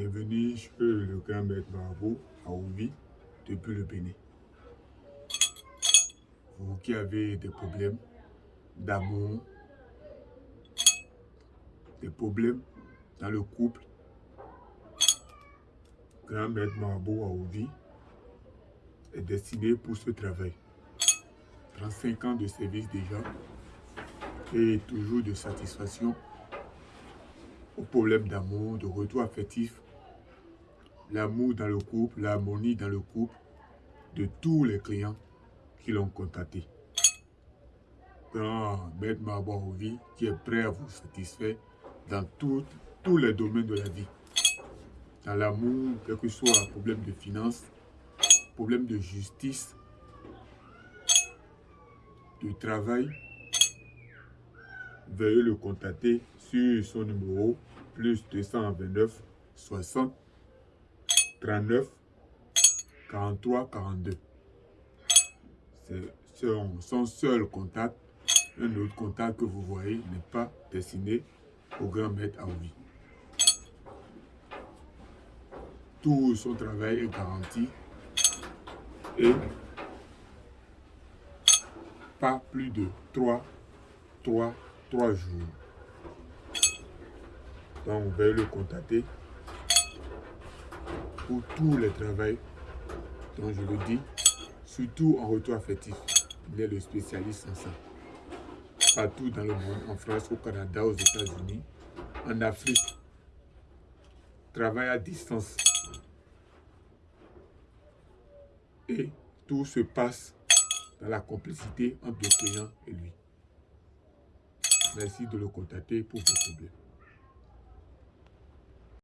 Bienvenue chez le grand maître Marabout à Ouvi depuis le Bénin. Vous qui avez des problèmes d'amour, des problèmes dans le couple, grand maître Marabout à Ouvi est destiné pour ce travail. 35 ans de service déjà et toujours de satisfaction aux problèmes d'amour, de retour affectif, l'amour dans le couple, l'harmonie dans le couple de tous les clients qui l'ont contacté. Grand Maître vie qui est prêt à vous satisfaire dans tous les domaines de la vie. Dans l'amour, quel que soit problème de finances, problème de justice, de travail, veuillez le contacter sur son numéro plus 229 60 39 43 42. C'est son, seul contact. Un autre contact que vous voyez n'est pas destiné au grand maître Aoui. Tout son travail est garanti et pas plus de 3, 3, 3 jours. Donc, on va le contacter pour tous les travaux dont je le dis, surtout en retour affectif. Il est le spécialiste en ça. Partout dans le monde, en France, au Canada, aux États-Unis, en Afrique. Travail à distance. Et tout se passe dans la complicité entre le client et lui. Merci de le contacter pour vos problèmes.